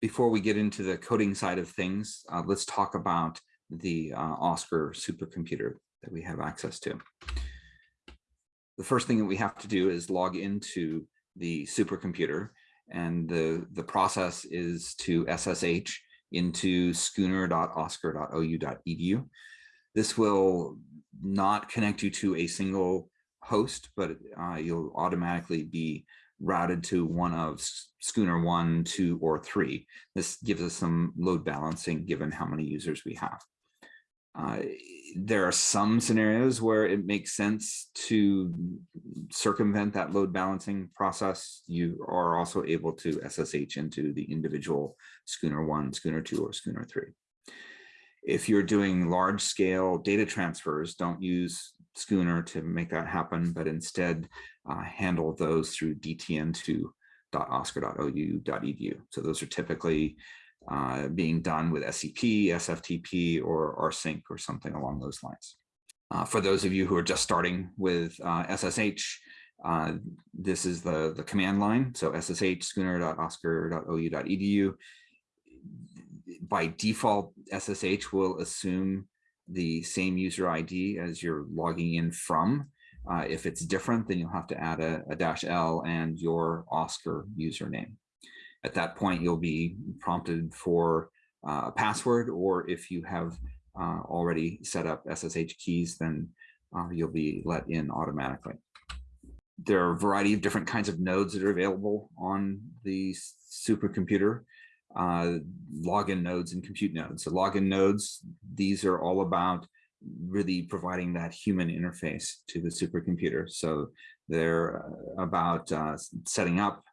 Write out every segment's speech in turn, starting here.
before we get into the coding side of things, uh, let's talk about the uh, OSCER supercomputer that we have access to. The first thing that we have to do is log into the supercomputer and the, the process is to SSH into schooner.oscer.ou.edu. This will not connect you to a single host, but uh, you'll automatically be routed to one of Schooner one, two, or three. This gives us some load balancing given how many users we have. Uh, there are some scenarios where it makes sense to circumvent that load balancing process. You are also able to SSH into the individual Schooner one, Schooner two, or Schooner three. If you're doing large scale data transfers, don't use Schooner to make that happen, but instead uh, handle those through dtn2.oscer.ou.edu. So those are typically uh, being done with SCP, SFTP, or rsync or something along those lines. Uh, for those of you who are just starting with SSH, uh, uh, this is the, the command line. So SSH schooner.oscer.ou.edu. By default, SSH will assume the same user ID as you're logging in from. Uh, if it's different, then you'll have to add a, a dash L and your OSCER username. At that point, you'll be prompted for uh, a password, or if you have uh, already set up SSH keys, then uh, you'll be let in automatically. There are a variety of different kinds of nodes that are available on the supercomputer uh, login nodes and compute nodes. So login nodes, these are all about really providing that human interface to the supercomputer. So they're uh, about uh, setting up,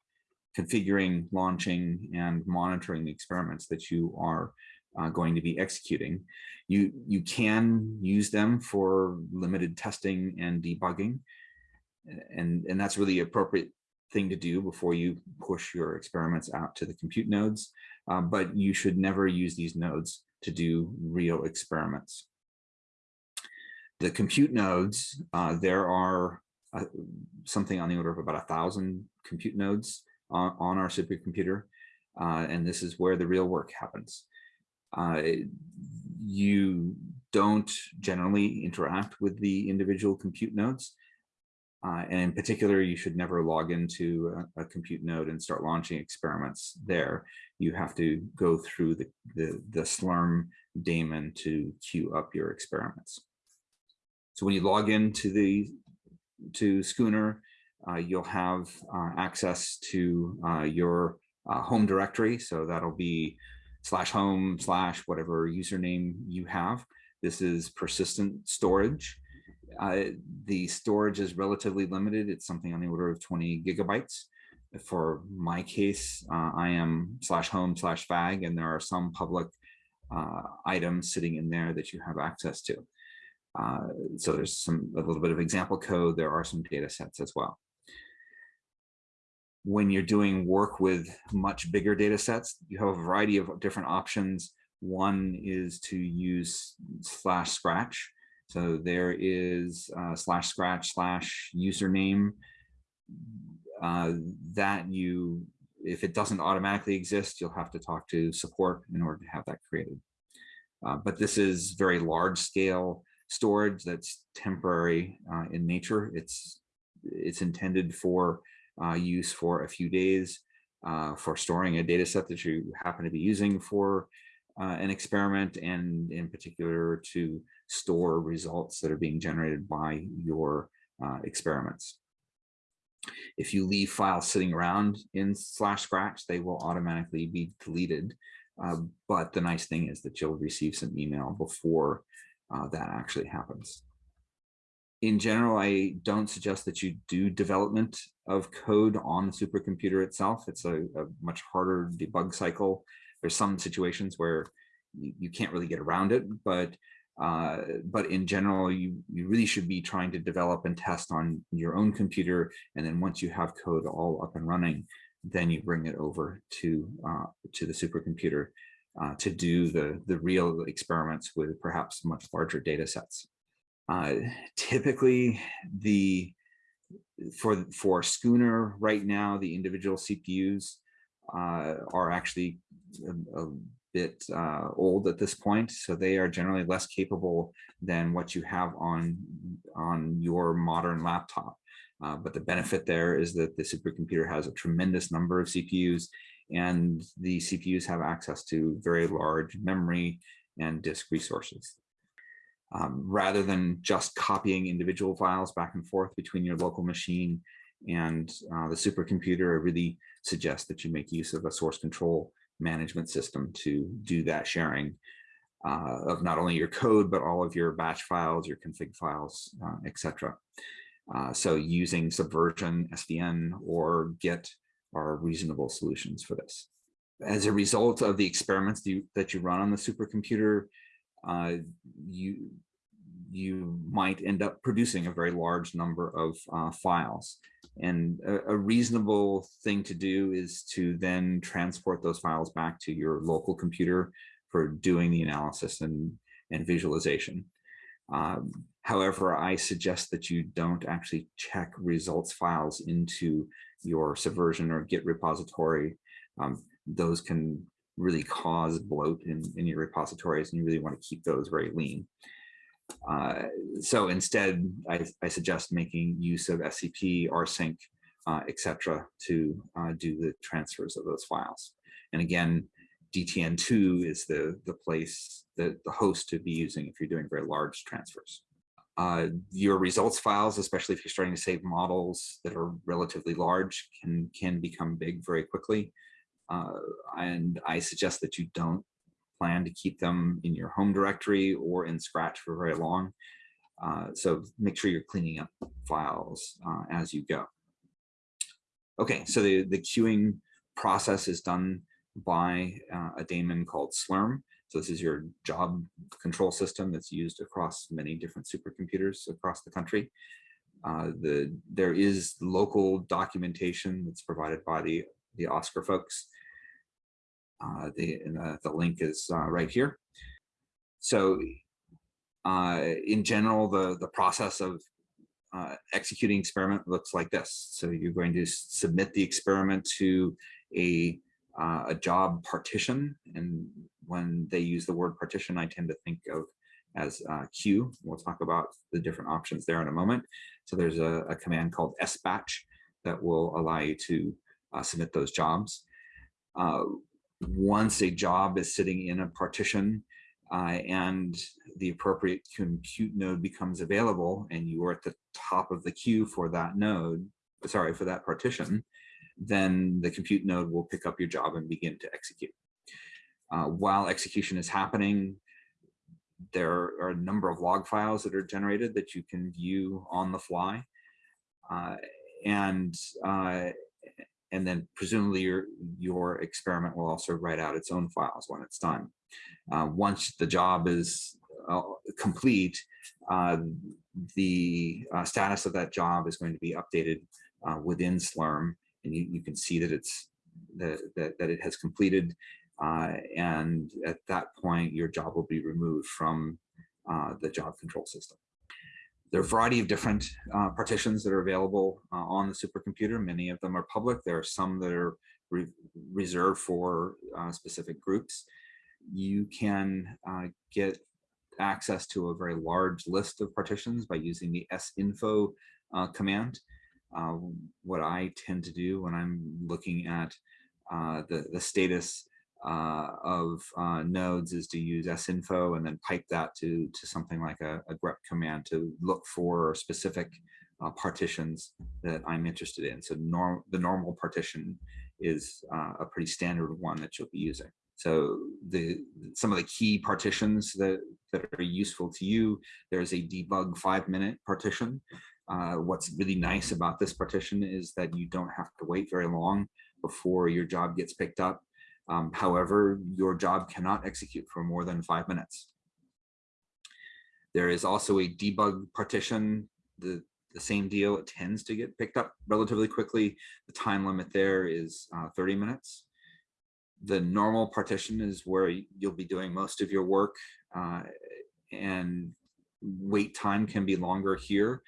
configuring, launching, and monitoring the experiments that you are uh, going to be executing. You, you can use them for limited testing and debugging. And, and that's really appropriate thing to do before you push your experiments out to the compute nodes, um, but you should never use these nodes to do real experiments. The compute nodes, uh, there are uh, something on the order of about a thousand compute nodes on, on our supercomputer, uh, and this is where the real work happens. Uh, you don't generally interact with the individual compute nodes. Uh, and in particular, you should never log into a, a, compute node and start launching experiments there. You have to go through the, the, the Slurm daemon to queue up your experiments. So when you log into the to Schooner, uh, you'll have uh, access to uh, your uh, home directory. So that'll be slash home slash whatever username you have. This is persistent storage. The storage is relatively limited. It's something on the order of 20 gigabytes. For my case, uh, I am slash home slash fagg, and there are some public uh, items sitting in there that you have access to. Uh, so there's some a little bit of example code. There are some data sets as well. When you're doing work with much bigger data sets, you have a variety of different options. One is to use slash scratch so there is uh, slash scratch slash username uh, that you, if it doesn't automatically exist, you'll have to talk to support in order to have that created. Uh, but this is very large scale storage that's temporary uh, in nature. It's, it's intended for uh, use for a few days uh, for storing a data set that you happen to be using for an experiment and in particular to store results that are being generated by your uh, experiments. If you leave files sitting around in slash scratch, they will automatically be deleted. Uh, but the nice thing is that you'll receive some email before uh, that actually happens. In general, I don't suggest that you do development of code on the supercomputer itself. It's a, a much harder debug cycle. There's some situations where you, can't really get around it, but uh, but in general, you, you really should be trying to develop and test on your own computer. And then once you have code all up and running, then you bring it over to, uh, to the supercomputer uh, to do the, the real experiments with perhaps much larger data sets. Uh, typically, the for, for Schooner right now, the individual CPUs uh, are actually a, a bit uh, old at this point, so they are generally less capable than what you have on, on your modern laptop. Uh, but the benefit there is that the supercomputer has a tremendous number of CPUs and the CPUs have access to very large memory and disk resources. Um, rather than just copying individual files back and forth between your local machine and uh, the supercomputer, I really suggest that you make use of a source control management system to do that sharing uh, of not only your code, but all of your batch files, your config files, uh, etc. Uh, so using Subversion, SVN, or Git are reasonable solutions for this. As a result of the experiments that you, that you run on the supercomputer, uh, you, you might end up producing a very large number of uh, files. And a, a, reasonable thing to do is to then transport those files back to your local computer for doing the analysis and, and visualization. Um, however, I suggest that you don't actually check results files into your Subversion or Git repository. Um, those can really cause bloat in, in your repositories and you really want to keep those very lean. Uh, so instead, I, I, suggest making use of SCP, rsync, uh, etc. to uh, do the transfers of those files. And again, DTN2 is the, the place, that the host to be using if you're doing very large transfers. Uh, your results files, especially if you're starting to save models that are relatively large, can, can become big very quickly. Uh, and I suggest that you don't plan to keep them in your home directory or in Scratch for very long. Uh, so make sure you're cleaning up files uh, as you go. Okay, so the, the queuing process is done by uh, a daemon called Slurm. So this is your job control system that's used across many different supercomputers across the country. Uh, the, there is local documentation that's provided by the, the OSCER folks uh, the, the, the, link is uh, right here. So uh, in general, the, the process of uh, executing experiment looks like this. So you're going to submit the experiment to a, uh, a job partition. And when they use the word partition, I tend to think of as uh, queue. We'll talk about the different options there in a moment. So there's a, a command called sbatch that will allow you to uh, submit those jobs. Once a job is sitting in a partition uh, and the appropriate compute node becomes available and you are at the top of the queue for that node, sorry, for that partition, then the compute node will pick up your job and begin to execute. Uh, while execution is happening, there are a number of log files that are generated that you can view on the fly. Uh, and uh, and then presumably your, your experiment will also write out its own files when it's done. Uh, once the job is uh, complete, uh, the uh, status of that job is going to be updated uh, within Slurm, and you, you, can see that it's that, that, that it has completed, uh, and at that point, your job will be removed from the job control system. There are a variety of different uh, partitions that are available uh, on the supercomputer. Many of them are public. There are some that are re reserved for uh, specific groups. You can uh, get access to a very large list of partitions by using the sinfo uh, command. Uh, what I tend to do when I'm looking at the, the status uh, of uh, nodes is to use sinfo and then pipe that to, to something like a, a grep command to look for specific uh, partitions that I'm interested in. So norm, the normal partition is uh, a pretty standard one that you'll be using. So the some of the key partitions that, that are useful to you, there's a debug five minute partition. Uh, what's really nice about this partition is that you don't have to wait very long before your job gets picked up um, however, your job cannot execute for more than five minutes. There is also a debug partition, the, the same deal, it tends to get picked up relatively quickly. The time limit there is uh, 30 minutes. The normal partition is where you'll be doing most of your work uh, and wait time can be longer here.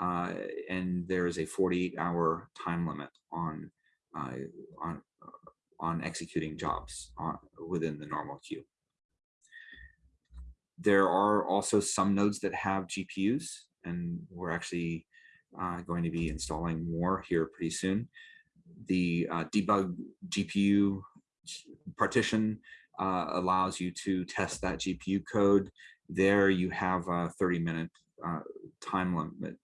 Uh, and there is a 48 hour time limit on, uh, on on executing jobs on, within the normal queue. There are also some nodes that have GPUs, and we're actually uh, going to be installing more here pretty soon. The uh, debug GPU partition uh, allows you to test that GPU code. There you have a 30 minute uh, time limit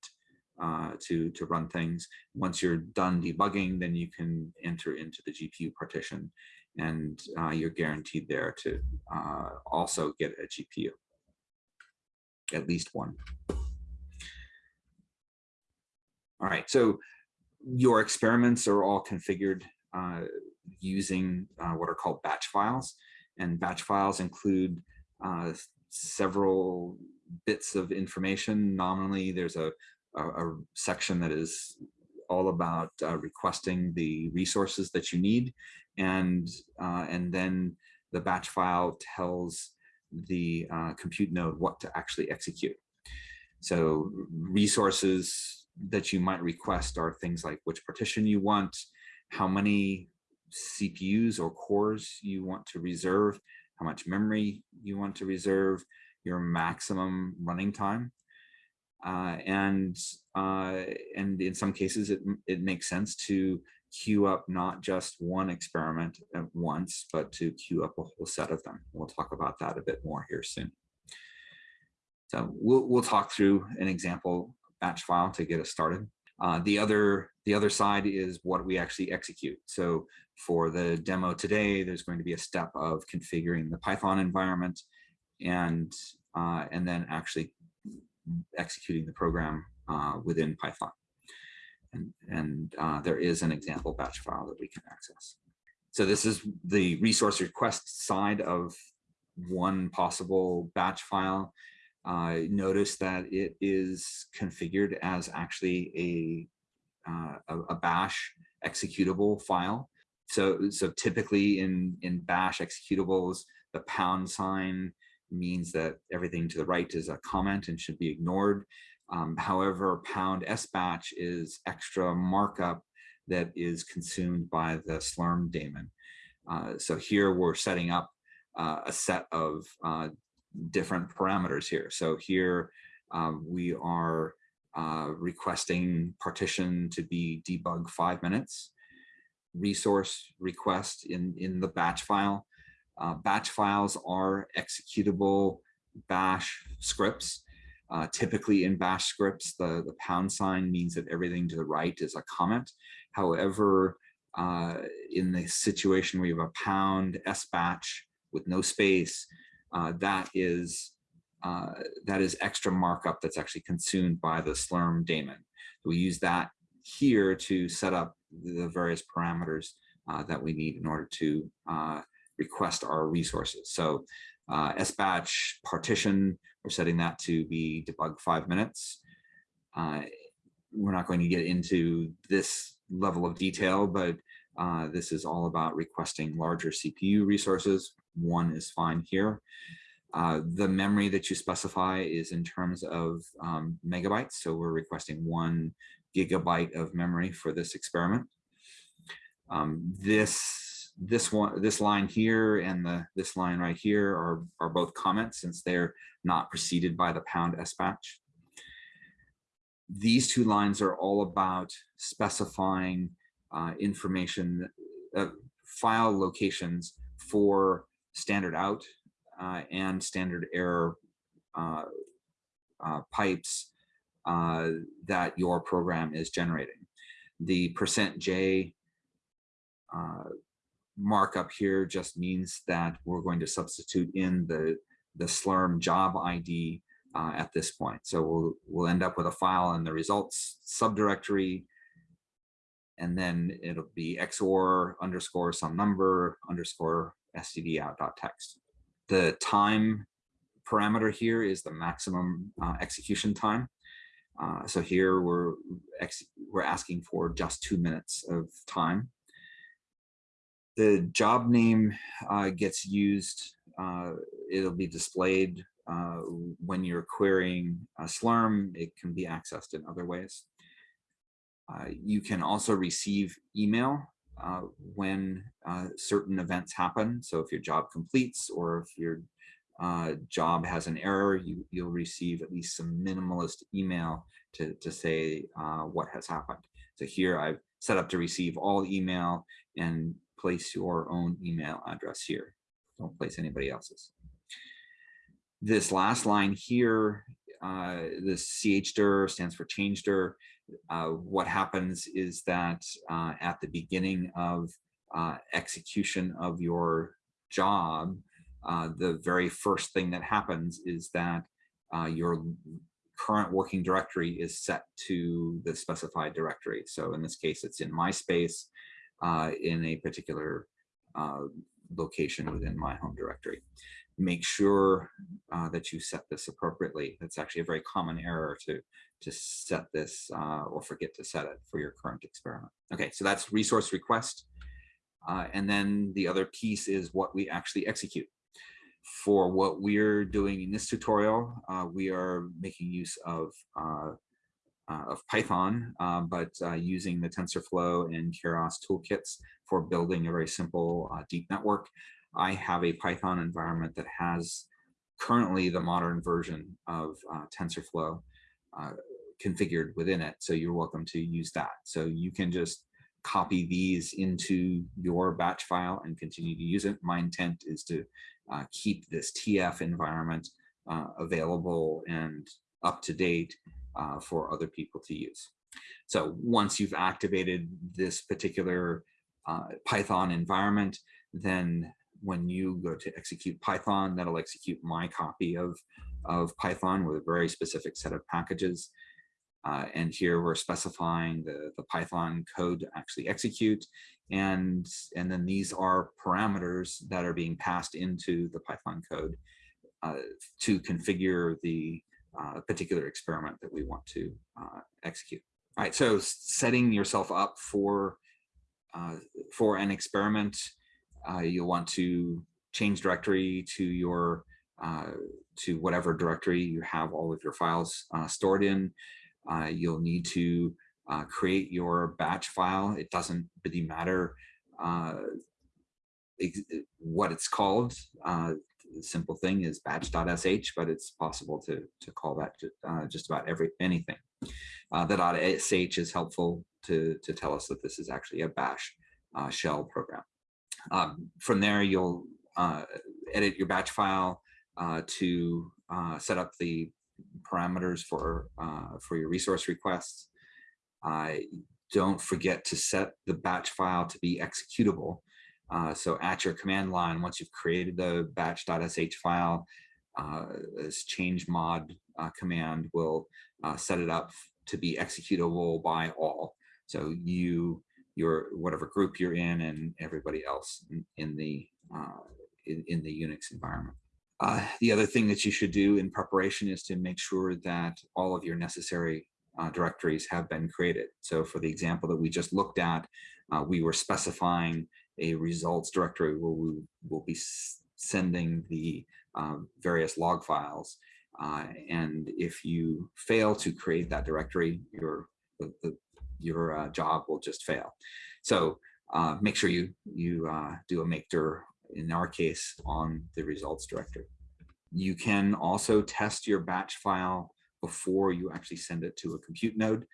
uh, to, to run things. Once you're done debugging, then you can enter into the GPU partition and uh, you're guaranteed there to uh, also get a GPU, at least one. All right, so your experiments are all configured uh, using uh, what are called batch files. And batch files include uh, several bits of information. Nominally, there's a, a, a section that is all about uh, requesting the resources that you need. And, uh, and then the batch file tells the uh, compute node what to actually execute. So resources that you might request are things like which partition you want, how many CPUs or cores you want to reserve, how much memory you want to reserve, your maximum running time. Uh, and uh, and in some cases, it, it makes sense to queue up not just one experiment at once, but to queue up a whole set of them. We'll talk about that a bit more here soon. So we'll, we'll talk through an example batch file to get us started. Uh, the other the other side is what we actually execute. So for the demo today, there's going to be a step of configuring the Python environment and uh, and then actually executing the program uh, within Python. And, and uh, there is an example batch file that we can access. So this is the resource request side of one possible batch file uh, notice that it is configured as actually a, uh, a, bash executable file. So, so typically in, in bash executables, the pound sign means that everything to the right is a comment and should be ignored. Um, however, pound sbatch is extra markup that is consumed by the slurm daemon. Uh, so here we're setting up uh, a set of uh, different parameters here. So here um, we are uh, requesting partition to be debug five minutes, resource request in, in the batch file. Uh, batch files are executable bash scripts. Uh, typically in bash scripts, the, the pound sign means that everything to the right is a comment. However, uh, in the situation where you have a pound s batch with no space, uh, that is uh, that is extra markup that's actually consumed by the Slurm daemon. We use that here to set up the various parameters uh, that we need in order to request our resources. So uh, sbatch partition, we're setting that to be debug five minutes. Uh, we're not going to get into this level of detail, but uh, this is all about requesting larger CPU resources. One is fine here. Uh, the memory that you specify is in terms of um, megabytes. So we're requesting one gigabyte of memory for this experiment. Um, this this one this line here and the this line right here are are both comments since they're not preceded by the pound sbatch. These two lines are all about specifying uh, information, uh, file locations for standard out uh, and standard error uh, uh, pipes uh, that your program is generating. The percent %j markup here just means that we're going to substitute in the, the slurm job ID uh, at this point. So we'll, we'll end up with a file in the results subdirectory and then it'll be XOR underscore some number underscore std out dot text. The time parameter here is the maximum uh, execution time. Uh, so here we're we're asking for just two minutes of time. The job name uh, gets used. Uh, it'll be displayed uh, when you're querying a Slurm. It can be accessed in other ways. Uh, you can also receive email uh, when uh, certain events happen. So if your job completes or if your job has an error, you, you'll receive at least some minimalist email to, to say what has happened. So here I've set up to receive all email and place your own email address here. Don't place anybody else's. This last line here, uh, this chdir stands for changedir. Uh, what happens is that uh, at the beginning of uh, execution of your job, uh, the very first thing that happens is that uh, your current working directory is set to the specified directory. So in this case, it's in MySpace uh, in a particular uh, location within my home directory. Make sure uh, that you set this appropriately. That's actually a very common error to, to set this uh, or forget to set it for your current experiment. Okay, so that's resource request. Uh, and then the other piece is what we actually execute for what we're doing in this tutorial, uh, we are making use of uh, uh, of Python, uh, but uh, using the TensorFlow and Keras toolkits for building a very simple uh, deep network. I have a Python environment that has currently the modern version of TensorFlow configured within it. So you're welcome to use that. So you can just copy these into your batch file and continue to use it. My intent is to uh, keep this TF environment uh, available and up to date uh, for other people to use. So once you've activated this particular uh, Python environment, then when you go to execute Python, that'll execute my copy of, of Python with a very specific set of packages. Uh, and here we're specifying the, the Python code to actually execute. And, and then these are parameters that are being passed into the Python code uh, to configure the uh, particular experiment that we want to uh, execute. All right, so setting yourself up for, uh, for an experiment, uh, you'll want to change directory to your to whatever directory you have all of your files stored in. Uh, you'll need to uh, create your batch file. It doesn't really matter uh, what it's called. Uh, the simple thing is batch.sh, but it's possible to, to call that uh, just about every anything. Uh, the .sh is helpful to, to tell us that this is actually a bash shell program. Um, from there, you'll edit your batch file to set up the parameters for uh, for your resource requests. Uh, don't forget to set the batch file to be executable. Uh, so at your command line, once you've created the batch.sh file, uh, this change mod uh, command will uh, set it up to be executable by all. So you, your whatever group you're in, and everybody else in, in the in, in the Unix environment. Uh, the other thing that you should do in preparation is to make sure that all of your necessary uh, directories have been created. So for the example that we just looked at, uh, we were specifying a results directory where we will be sending the um, various log files. Uh, and if you fail to create that directory, your, the, the, your uh, job will just fail. So uh, make sure you, you do a make dir in our case on the results directory. You can also test your batch file before you actually send it to a compute node.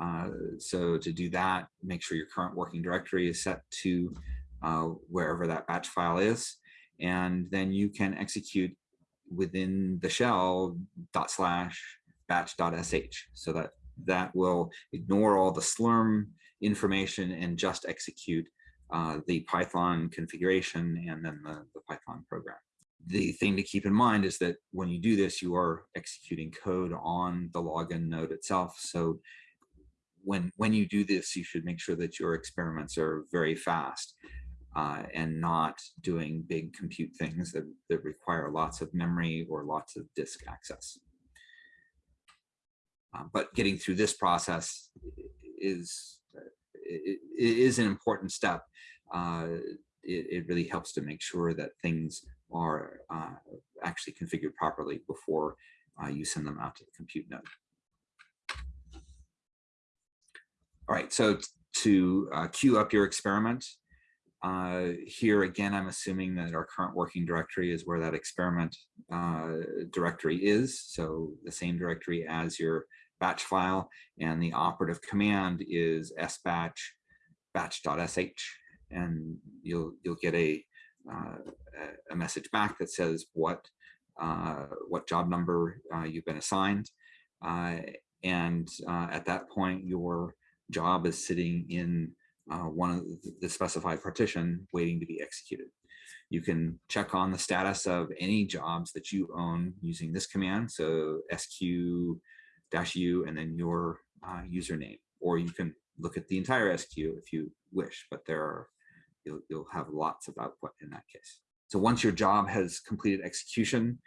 Uh, so to do that, make sure your current working directory is set to uh, wherever that batch file is. And then you can execute within the shell dot slash batch.sh so that that will ignore all the slurm information and just execute uh, the Python configuration and then the, the Python program. The thing to keep in mind is that when you do this, you are executing code on the login node itself. So when, when you do this, you should make sure that your experiments are very fast uh, and not doing big compute things that, that require lots of memory or lots of disk access. Uh, but getting through this process is is an important step. Uh, it, it, really helps to make sure that things are uh, actually configured properly before uh, you send them out to the compute node. All right, so to uh, queue up your experiment, uh, here again, I'm assuming that our current working directory is where that experiment uh, directory is. So the same directory as your batch file and the operative command is sbatch batch.sh and you'll you'll get a uh, a message back that says what uh, what job number uh, you've been assigned uh, and at that point your job is sitting in uh, one of the specified partition waiting to be executed. You can check on the status of any jobs that you own using this command. So squeue -u and then your uh, username, or you can look at the entire squeue if you wish, but there are, you'll, you'll have lots of output in that case. So once your job has completed execution,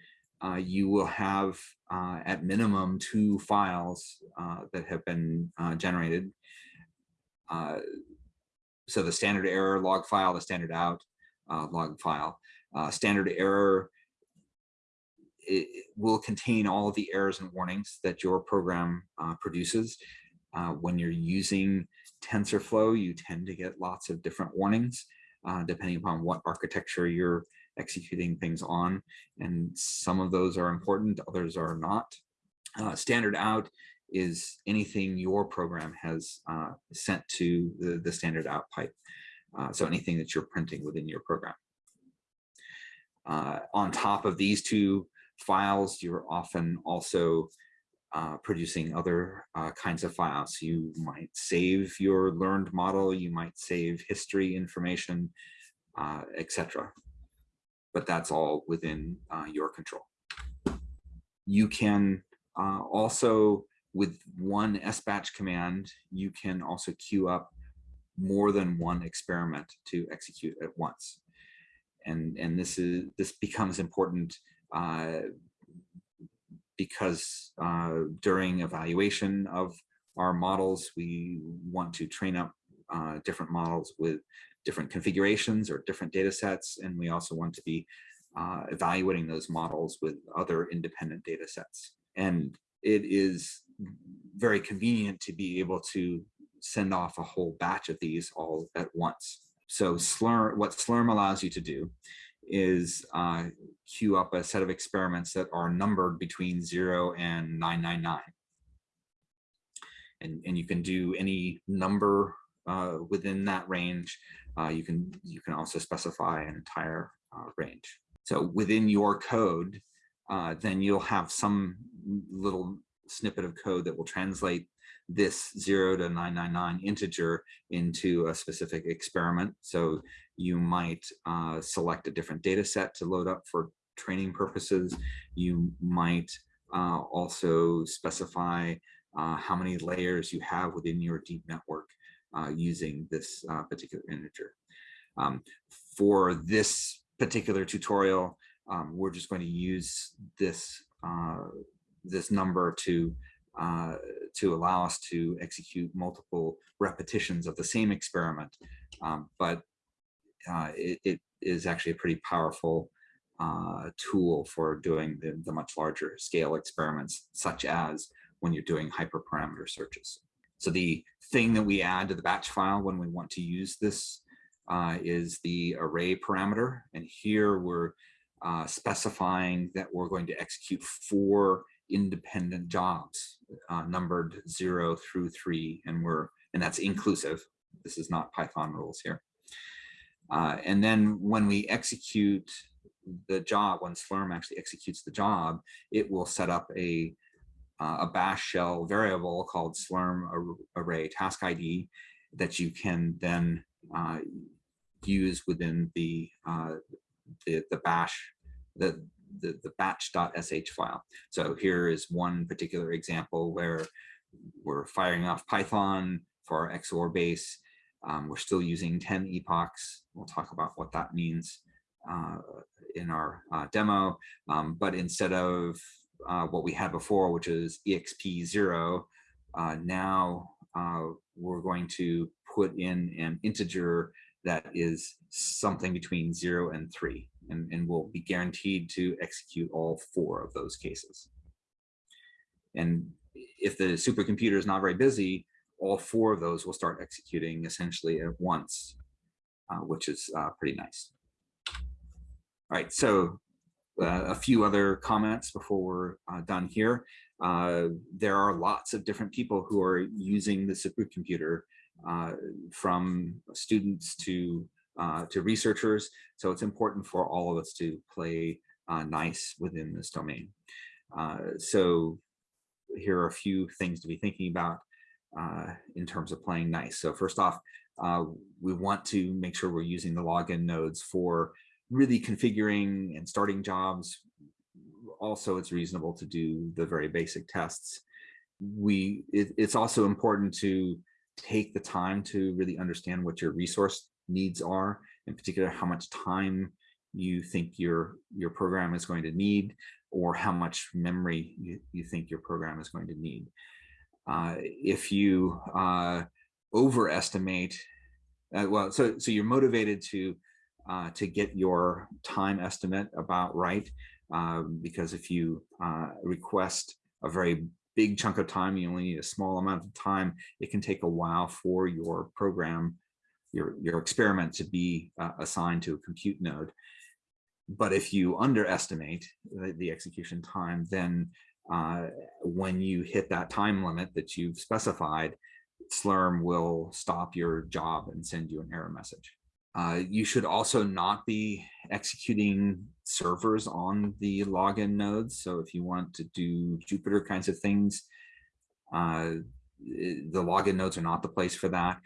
uh, you will have uh, at minimum two files uh, that have been uh, generated. So the standard error log file, the standard out uh, log file. Uh, standard error will contain all of the errors and warnings that your program uh, produces. Uh, when you're using TensorFlow, you tend to get lots of different warnings uh, depending upon what architecture you're executing things on. And some of those are important, others are not. Uh, standard out is anything your program has uh, sent to the, the standard out pipe. Uh, so anything that you're printing within your program. Uh, on top of these two files, you're often also uh, producing other uh, kinds of files. You might save your learned model, you might save history information, uh, etc. But that's all within your control. You can also with one sbatch command, you can also queue up more than one experiment to execute at once. And, and this is this becomes important uh, because uh, during evaluation of our models, we want to train up uh, different models with different configurations or different data sets. And we also want to be uh, evaluating those models with other independent data sets. And it is very convenient to be able to send off a whole batch of these all at once. So Slurm, what Slurm allows you to do is uh, queue up a set of experiments that are numbered between 0 and 999. And, and you can do any number uh, within that range. Uh, you can you can also specify an entire uh, range. So within your code, uh, then you'll have some little snippet of code that will translate this 0 to 999 integer into a specific experiment. So you might uh, select a different data set to load up for training purposes. You might uh, also specify uh, how many layers you have within your deep network uh, using this uh, particular integer. Um, for this particular tutorial, um, we're just going to use this uh, this number to uh, to allow us to execute multiple repetitions of the same experiment. Um, but uh, it, it is actually a pretty powerful uh, tool for doing the, the, much larger scale experiments, such as when you're doing hyperparameter searches. So the thing that we add to the batch file when we want to use this uh, is the array parameter. And here we're uh, specifying that we're going to execute four independent jobs uh, numbered zero through three, and we're and that's inclusive. This is not Python rules here. Uh, and then when we execute the job, when Slurm actually executes the job, it will set up a uh, a bash shell variable called slurm array task ID that you can then uh, use within the, uh, the the bash the the, the batch.sh file. So here is one particular example where we're firing off Python for our XOR base. Um, we're still using 10 epochs. We'll talk about what that means uh, in our uh, demo. Um, but instead of uh, what we had before, which is exp0, uh, now uh, we're going to put in an integer that is something between zero and three and, and will be guaranteed to execute all four of those cases. And if the supercomputer is not very busy, all four of those will start executing essentially at once, uh, which is uh, pretty nice. All right, so uh, a few other comments before we're uh, done here. Uh, there are lots of different people who are using the supercomputer uh, from students to uh, to researchers. So it's important for all of us to play uh, nice within this domain. so here are a few things to be thinking about in terms of playing nice. So first off, we want to make sure we're using the login nodes for really configuring and starting jobs, also it's reasonable to do the very basic tests. We it, it's also important to take the time to really understand what your resource needs are, in particular how much time you think your your program is going to need or how much memory you, you think your program is going to need. Uh, if you uh, overestimate, uh, well, so so you're motivated to uh, to get your time estimate about right. Um, because if you uh, request a very big chunk of time, you only need a small amount of time, it can take a while for your program, your, your experiment to be uh, assigned to a compute node. But if you underestimate the, the execution time, then uh, when you hit that time limit that you've specified, Slurm will stop your job and send you an error message. Uh, you should also not be executing servers on the login nodes. So if you want to do Jupyter kinds of things, uh, the login nodes are not the place for that.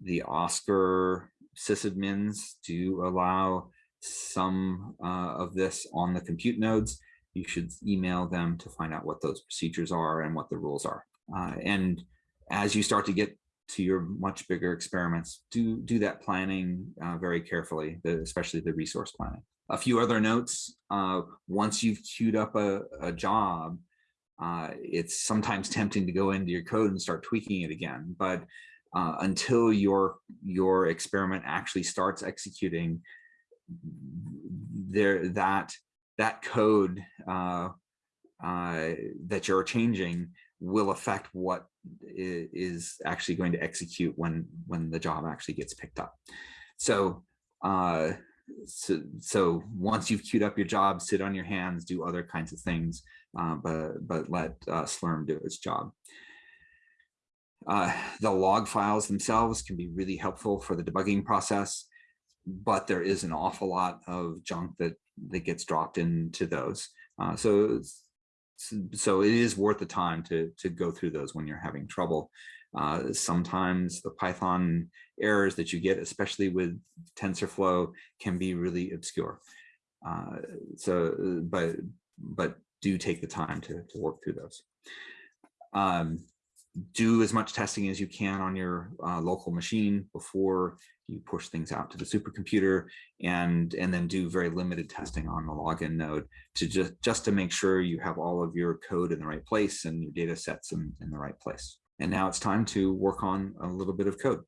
The OSCER sysadmins do allow some uh, of this on the compute nodes. You should email them to find out what those procedures are and what the rules are. Uh, and as you start to get to your much bigger experiments, do do that planning uh, very carefully, the, especially the resource planning. A few other notes, uh, once you've queued up a, a job, uh, it's sometimes tempting to go into your code and start tweaking it again. But uh, until your, your experiment actually starts executing, there that, that code uh, uh, that you're changing will affect what is actually going to execute when when the job actually gets picked up. So uh, so, so once you've queued up your job, sit on your hands, do other kinds of things, uh, but but let uh, Slurm do its job. Uh, the log files themselves can be really helpful for the debugging process, but there is an awful lot of junk that that gets dropped into those. Uh, so so it is worth the time to to go through those when you're having trouble. Uh, sometimes the Python errors that you get, especially with TensorFlow, can be really obscure. Uh, so, but but do take the time to to work through those. Um, do as much testing as you can on your uh, local machine before you push things out to the supercomputer and and then do very limited testing on the login node to just just to make sure you have all of your code in the right place and your data sets in, in the right place. And now it's time to work on a little bit of code